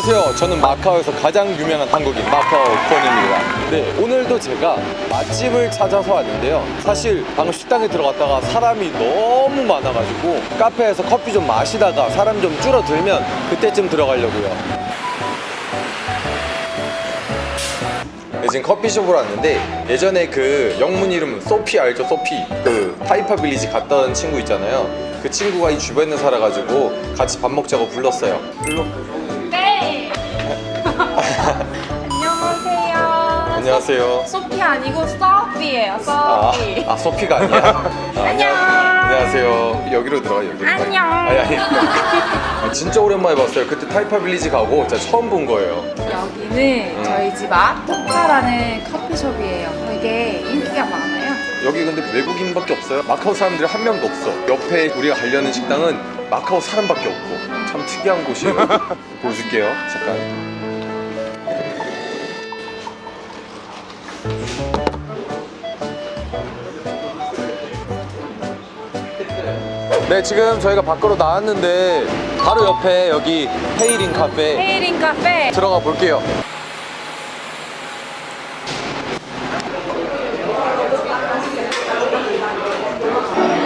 안녕하세요. 저는 마카오에서 가장 유명한 한국인 마카오 콘입니다. 네, 오늘도 제가 맛집을 찾아서 왔는데요. 사실 방금 식당에 들어갔다가 사람이 너무 많아가지고 카페에서 커피 좀 마시다가 사람 좀 줄어들면 그때쯤 들어가려고요. 네, 지금 커피숍으로 왔는데 예전에 그 영문 이름 소피 알죠? 소피 그 타이파 빌리지 갔던 친구 있잖아요. 그 친구가 이 주변에 살아가지고 같이 밥 먹자고 불렀어요. 안녕하세요. 소피 아니고 서피예요. 아, 서피. 아 소피가 아니야? 아, 안녕. 안녕하세요. 여기로 들어가. 들어가. 안녕. 아니 아니. 아, 진짜 오랜만에 봤어요. 그때 타이파 빌리지 가고 진짜 처음 본 거예요. 여기는 저희 집 앞 토카라는 커피숍이에요. 되게 인기가 많아요. 여기 근데 외국인밖에 없어요. 마카오 사람들이 한 명도 없어. 옆에 우리가 가려는 식당은 마카오 사람밖에 없고 참 특이한 곳이에요. 보여줄게요. 잠깐. 네 지금 저희가 밖으로 나왔는데 바로 옆에 여기 헤이린 카페 헤이린 카페. 들어가 볼게요.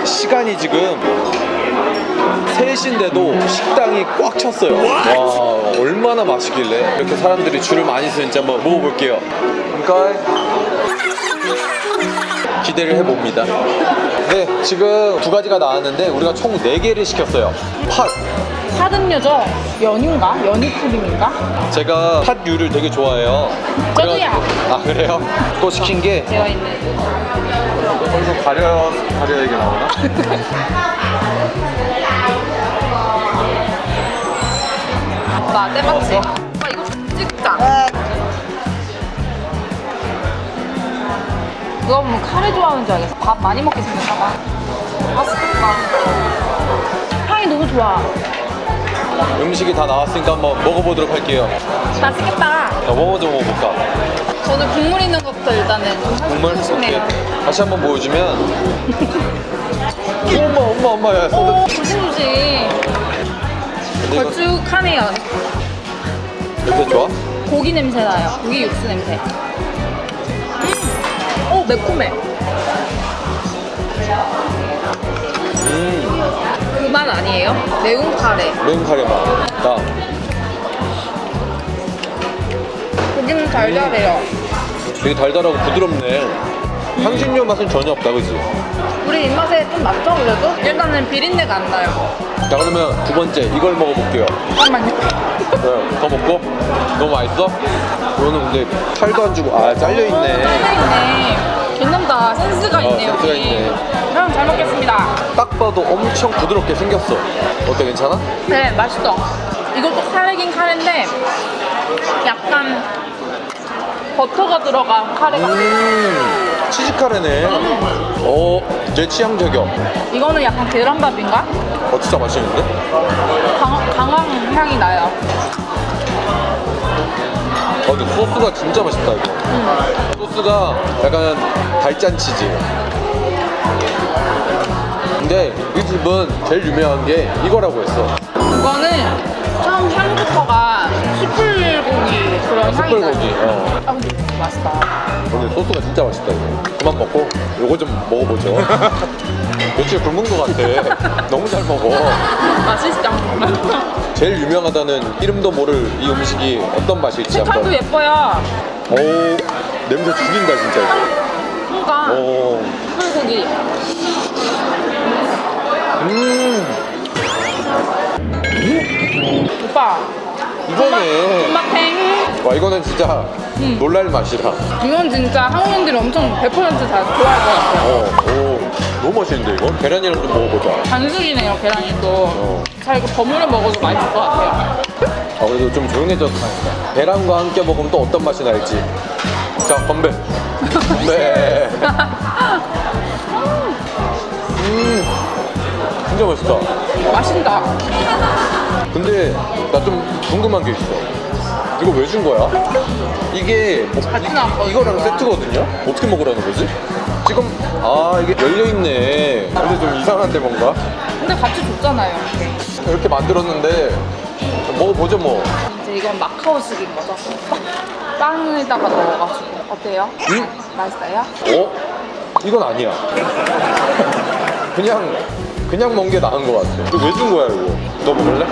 시간이 지금 3시인데도 식당이 꽉 찼어요. 와, 얼마나 맛있길래 이렇게 사람들이 줄을 많이 서는지 한번 먹어볼게요. 그러니까 기대를 해봅니다. 네, 지금 두 가지가 나왔는데 우리가 총 4개를 시켰어요. 팥, 사등류죠? 연유인가? 연유 크림인가? 제가 팥류를 되게 좋아해요. 저도요. 아 그래요? 또 시킨 게 되어 있는. 얼굴 가려 가려 이게 나오나? 나 때맞지? 오빠 이거 찍자. 누가 보면 카레 좋아하는 줄 알겠어. 밥 많이 먹게 생겼나 봐. 맛있겠다. 향이 너무 좋아. 음식이 다 나왔으니까 한번 먹어보도록 할게요. 맛있겠다. 자, 뭐 먼저 먹어볼까? 저는 국물 있는 것부터 일단은 국물 오케이. 다시 한번 보여주면. 엄마 엄마 엄마 야 오. 조심조심. 걸쭉하네요. 냄새 좋아? 고기 냄새 나요. 고기 육수 냄새. 음. 오, 매콤해. 음 그맛 아니에요? 매운 카레. 매운 카레 맛. 나 고기는 달달해요. 되게 달달하고 부드럽네. 향신료 맛은 전혀 없다, 그지? 우리 입맛에 좀 맞죠, 그래도? 일단은 비린내가 안 나요. 자 그러면 두 번째 이걸 먹어볼게요. 잠깐만요. 네, 더 먹고? 너무 맛있어? 이거는 근데 칼도 안 주고 아 잘려 있네. 잘려있네. 괜찮다. 센스가 있네, 센스가 여기. 있네. 형, 잘 먹겠습니다. 딱 봐도 엄청 부드럽게 생겼어. 어때 괜찮아? 네, 맛있어. 이것도 카레긴 카레인데 약간 버터가 들어간 카레 같아. 음 치즈 카레네. 어, 제 취향 저격. 이거는 약간 계란밥인가? 어 진짜 맛있는데? 강, 강한 향이 나요. 어 근데 소스가 진짜 맛있다 이거. 소스가 약간 달짠 치즈. 근데 이 집은 제일 유명한 게 이거라고 했어. 이거는 처음 향부터가 숯불고기 그런 향이 숯불고기. 어. 아 근데 맛있다. 근데 소스가 진짜 맛있다 이거. 그만 먹고 요거 좀 먹어보죠. 며칠 굶은 것 같아. 너무 잘 먹어. 맛있죠? 제일 유명하다는 이름도 모를 이 음식이 어떤 맛일지 색깔도 한번. 예뻐요. 오 냄새 죽인다 진짜 이거. 그러니까 오. 숯불고기. 음 오빠. 이거네. 군맛탱. 와 이거는 진짜 음. 놀랄 맛이다. 이건 진짜 한국인들이 엄청 100%다 좋아할 것 같아요. 어, 오 너무 맛있는데 이거? 계란이랑 좀 먹어보자. 반숙이네요, 계란이 또. 어. 잘 이거 버무려 먹어도 맛있을 것 같아요. 아 그래도 좀 조용해졌다. 계란과 함께 먹으면 또 어떤 맛이 날지. 자 건배. 건배. 음 진짜 맛있다. 맛있다. 근데 나 좀 궁금한 게 있어. 이거 왜 준 거야? 이게 뭐, 나왔거든요. 이거랑 세트거든요? 어떻게 먹으라는 거지? 지금 아 이게 열려 있네. 근데 좀 이상한데 뭔가 근데 같이 줬잖아요. 이렇게. 이렇게 만들었는데 먹어보죠 뭐. 이제 이제 이건 마카오식인 거죠. 빵에다가 넣어가지고 어때요? 음? 맛있어요? 어? 이건 아니야. 그냥 그냥 먹는 게 나은 것 같아. 이거 왜 준 거야 이거? 너 먹을래?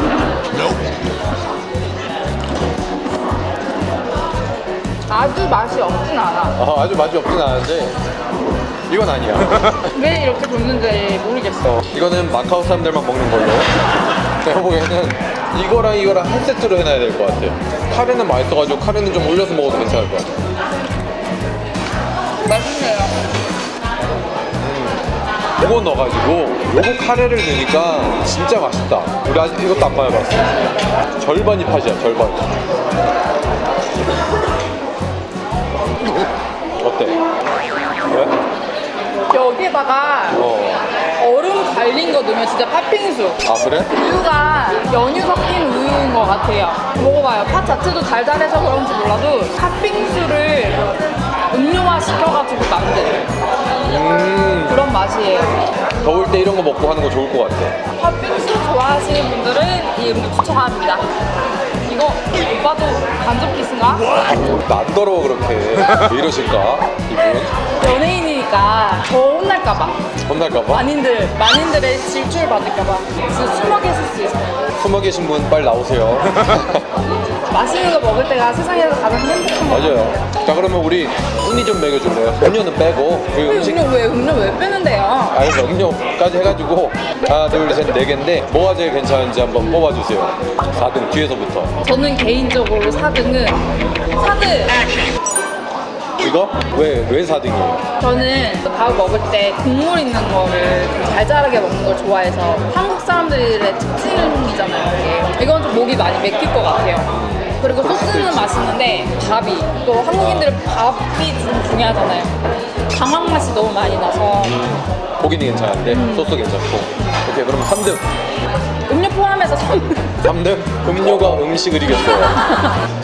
아주 맛이 없진 않아. 아, 아주 맛이 없진 않은데 이건 아니야. 왜 이렇게 줬는지 모르겠어. 어, 이거는 마카오 사람들만 먹는 걸로. 내가 보기에는 이거랑 이거랑 한 세트로 해놔야 될 것 같아요. 카레는 맛있어가지고 카레는 좀 올려서 먹어도 괜찮을 것 같아. 맛있네요. 이거 넣어가지고 요거 카레를 넣으니까 진짜 맛있다. 우리 아직 이것도 안 먹어봤어. 절반이 팥이야, 절반. 여기다가 어. 얼음 갈린 거 넣으면 진짜 팥빙수. 아 그래? 우유가 연유 섞인 우유인 것 같아요. 먹어봐요. 팥 자체도 달달해서 그런지 몰라도 팥빙수를 음료화 시켜가지고 만든 음. 그런 맛이에요. 더울 때 이런 거 먹고 하는 거 좋을 것 같아. 팥빙수 좋아하시는 분들은 이 음료 추천합니다. 이거 오빠도 간접 키스인가? 안 더러워 그렇게. 왜 이러실까? 이분? 연예인 이니까 더 혼날까봐. 혼날까봐? 만인들, 만인들의 질투를 받을까봐. 숨어 계실 수 있어요. 숨어 계신 분 빨리 나오세요. 맛있는 거 먹을 때가 세상에서 가장 행복한 거 맞아요. 자 그러면 우리 운이 좀 먹여줄래요? 음료는 빼고 그왜 음식 음료 왜 음료 왜 빼는데요? 알겠어 음료까지 해가지고 하나 둘셋네 개인데 뭐가 제일 괜찮은지 한번 뽑아주세요 4등 뒤에서부터 저는 개인적으로 4등은 4등 이거? 왜, 왜 4등이에요? 저는 밥 먹을 때 국물 있는 거를 좀 달달하게 먹는 걸 좋아해서 한국 사람들의 특징이잖아요 이게. 이건 좀 목이 많이 맥힐 것 같아요. 그리고 소스는 맛있는데 밥이. 또 한국인들은 밥이 좀 중요하잖아요. 강황 맛이 너무 많이 나서. 고기는 괜찮은데 소스 괜찮고. 오케이 그럼 3등. 음료 포함해서 3등 3등? 음료가 음식을 이겼어요.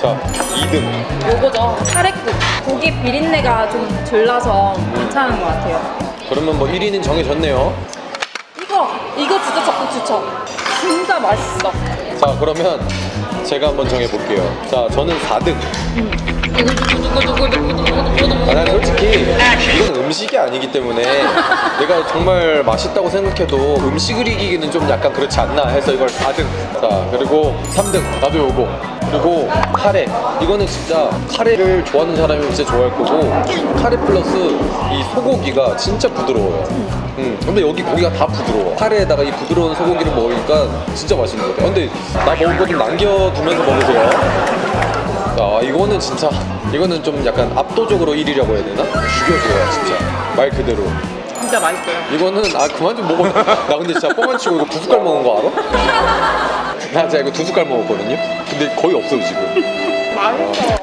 자 2등. 요거죠. 카레국 고기 비린내가 좀 덜 나서 괜찮은 것 같아요. 그러면 뭐 1위는 정해졌네요. 이거 이거 진짜 적극 추천. 진짜 맛있어. 자 그러면 제가 한번 정해볼게요. 자 저는 4등 아, 난 솔직히 이건 음식이 아니기 때문에 내가 정말 맛있다고 생각해도 음식을 이기기는 좀 약간 그렇지 않나 해서 이걸 4등. 자 그리고 3등. 나도 요거. 그리고 카레. 이거는 진짜 카레를 좋아하는 사람이 진짜 좋아할 거고 카레 플러스 이 소고기가 진짜 부드러워요. 음, 근데 여기 고기가 다 부드러워. 카레에다가 이 부드러운 소고기를 먹으니까 진짜 맛있는 것 같아요. 근데 나 먹은 거 좀 남겨두면서 먹으세요 아 이거는 진짜 이거는 좀 약간 압도적으로 1위라고 해야 되나? 죽여줘요 진짜 말 그대로. 진짜 맛있어요. 이거는 아 그만 좀 먹어 나 근데 진짜 뻥안 치고 이거 두 숟갈 먹은 거 알아? 나 진짜 이거 두 숟갈 먹었거든요. 근데 거의 없어요 지금. 맛있어.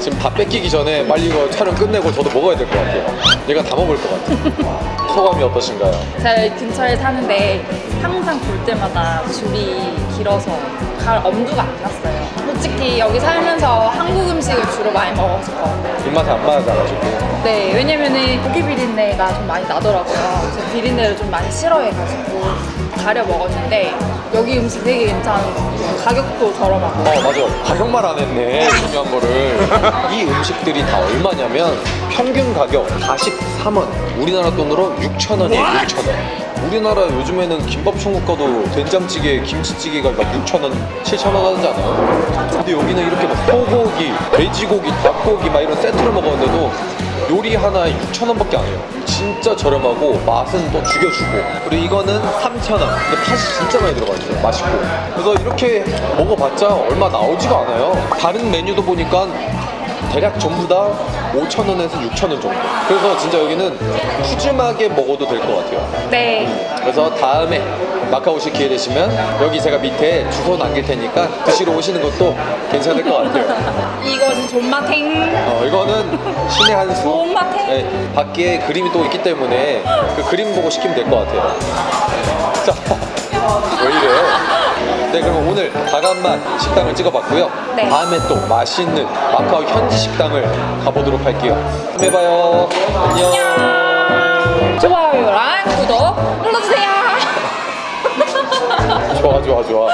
지금 다 뺏기기 전에 빨리 이거 촬영 끝내고 저도 먹어야 될 것 같아요. 얘가 다 먹을 것 같아요. 소감이 어떠신가요? 제가 근처에 사는데 항상 볼 때마다 줄이 길어서 갈 엄두가 안 났어요 솔직히 여기 살면서 한국 음식을 주로 많이 먹었었거든요. 입맛에 안 맞아가지고. 네 왜냐면은 고기 비린내가 좀 많이 나더라고요. 그래서 비린내를 좀 많이 싫어해가지고 가려 먹었는데 여기 음식 되게 괜찮은 것 같아요. 가격도 저렴하고. 어 맞아. 가격 말 안 했네 중요한 거를. 이 음식들이 다 얼마냐면 평균 가격 43원. 우리나라 돈으로 6,000원이에요 6,000원 우리나라 요즘에는 김밥 천국 가도 된장찌개 김치찌개가 막 6,000원 7,000원 하지 않아요? 근데 여기는 이렇게 막 소고기 돼지고기 닭고기 막 이런 세트를 먹었는데도 요리 하나에 6,000원밖에 안 해요. 진짜 저렴하고 맛은 또 죽여주고. 그리고 이거는 3,000원. 근데 팥이 진짜 많이 들어가 있어요. 맛있고. 그래서 이렇게 먹어봤자 얼마 나오지가 않아요. 다른 메뉴도 보니까 대략 전부 다 5,000원에서 6,000원 정도 그래서 진짜 여기는 푸짐하게 먹어도 될 것 같아요 네 그래서 다음에 마카오 오실 기회 되시면 여기 제가 밑에 주소 남길 테니까 드시러 오시는 것도 괜찮을 것 같아요 이것은 존맛탱 어, 이거는 신의 한 수. 존맛탱 네, 밖에 그림이 또 있기 때문에 그 그림 보고 시키면 될 것 같아요. 자, 왜 이래? 네, 그럼 오늘 다간맛 식당을 찍어봤고요. 네. 다음에 또 맛있는 마카오 현지 식당을 가보도록 할게요. 다음에 봐요. 안녕. 좋아요랑 구독 눌러주세요 좋아, 좋아, 좋아.